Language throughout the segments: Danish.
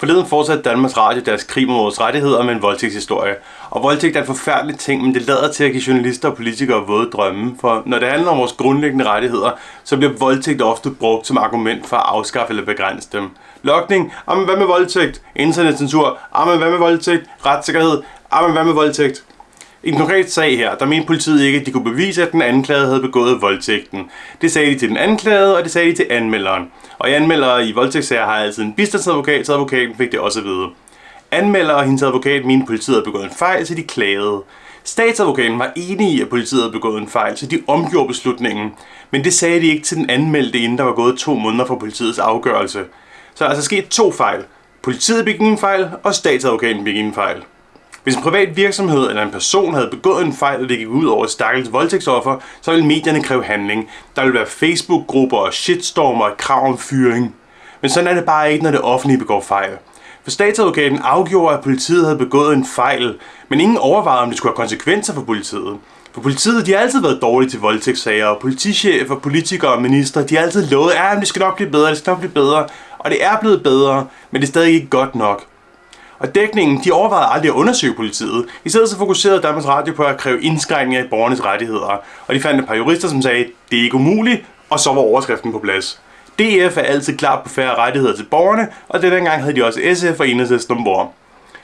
Forleden fortsatte Danmarks Radio deres krig mod vores rettigheder med en voldtægtshistorie. Og voldtægt er en forfærdelig ting, men det lader til at give journalister og politikere våde drømme. For når det handler om vores grundlæggende rettigheder, så bliver voldtægt ofte brugt som argument for at afskaffe eller begrænse dem. Lokning, Jamen hvad med voldtægt? Internetcensur, Jamen hvad med voldtægt? Retssikkerhed, Jamen hvad med voldtægt? I den konkrete sag her, der mente politiet ikke, at de kunne bevise, at den anklagede havde begået voldtægten. Det sagde de til den anklagede, og det sagde de til anmelderen. Og i anmeldere i voldtægtssager har altid en bistandsadvokat, så advokaten fik det også at vide. Anmelder og hendes advokat mente, at politiet havde begået en fejl, så de klagede. Statsadvokaten var enig i, at politiet havde begået en fejl, så de omgjorde beslutningen. Men det sagde de ikke til den anmeldte, inden der var gået to måneder fra politiets afgørelse. Så der er altså sket to fejl. Politiet begik en fejl, og statsadvokaten begik en fejl. Hvis en privat virksomhed eller en person havde begået en fejl, og det gik ud over et stakkels voldtægtsoffer, så ville medierne kræve handling. Der ville være Facebook-grupper og shitstormer og krav om fyring. Men sådan er det bare ikke, når det offentlige begår fejl. For statsadvokaten afgjorde, at politiet havde begået en fejl, men ingen overvejede, om det skulle have konsekvenser for politiet. For politiet, de har altid været dårlige til voldtægtssager, og politichefer, politikere og minister, de har altid lovet, at det skal nok blive bedre, det skal nok blive bedre. Og det er blevet bedre, men det er stadig ikke godt nok. Og dækningen, de overvejede aldrig at undersøge politiet. I stedet så fokuserede Danmarks Radio på at kræve indskrænkninger i borgernes rettigheder. Og de fandt et par jurister, som sagde, det er ikke umuligt, og så var overskriften på plads. DF er altid klar på færre rettigheder til borgerne, og denne gang havde de også SF og Enhedslisten ombord.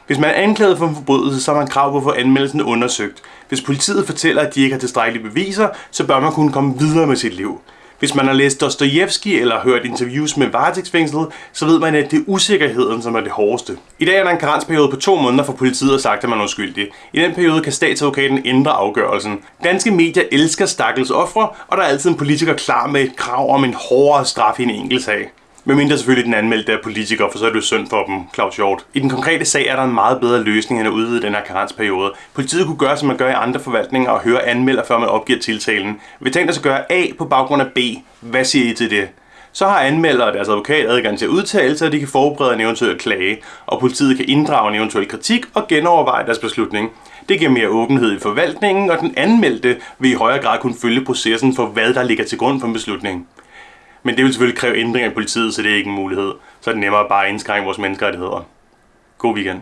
Hvis man er anklaget for en forbrydelse, så har man krav på at få anmeldelsen undersøgt. Hvis politiet fortæller, at de ikke har tilstrækkelige beviser, så bør man kunne komme videre med sit liv. Hvis man har læst Dostojevski eller hørt interviews med varetægtsfængslet, så ved man, at det er usikkerheden, som er det hårdeste. I dag er der en karensperiode på to måneder for politiet og sagt, at man er uskyldig. I den periode kan statsadvokaten ændre afgørelsen. Danske medier elsker stakkels ofre, og der er altid en politiker klar med et krav om en hårdere straf i en enkelt sag. Men mindre selvfølgelig den anmeldte er politiker, for så er det jo synd for dem, Claus Hjort. I den konkrete sag er der en meget bedre løsning end at udvide den her karensperiode. Politiet kunne gøre, som man gør i andre forvaltninger, og høre anmelder, før man opgiver tiltalen. Vi tænkte os at gøre A på baggrund af B. Hvad siger I til det? Så har anmelder og deres advokat adgang til at udtale sig, og de kan forberede en eventuel klage, og politiet kan inddrage en eventuel kritik og genoverveje deres beslutning. Det giver mere åbenhed i forvaltningen, og den anmeldte vil i højere grad kunne følge processen for, hvad der ligger til grund for en beslutning. Men det vil selvfølgelig kræve ændringer i politiet, så det er ikke en mulighed. Så er det nemmere bare at indskrænke vores menneskerettigheder. God weekend.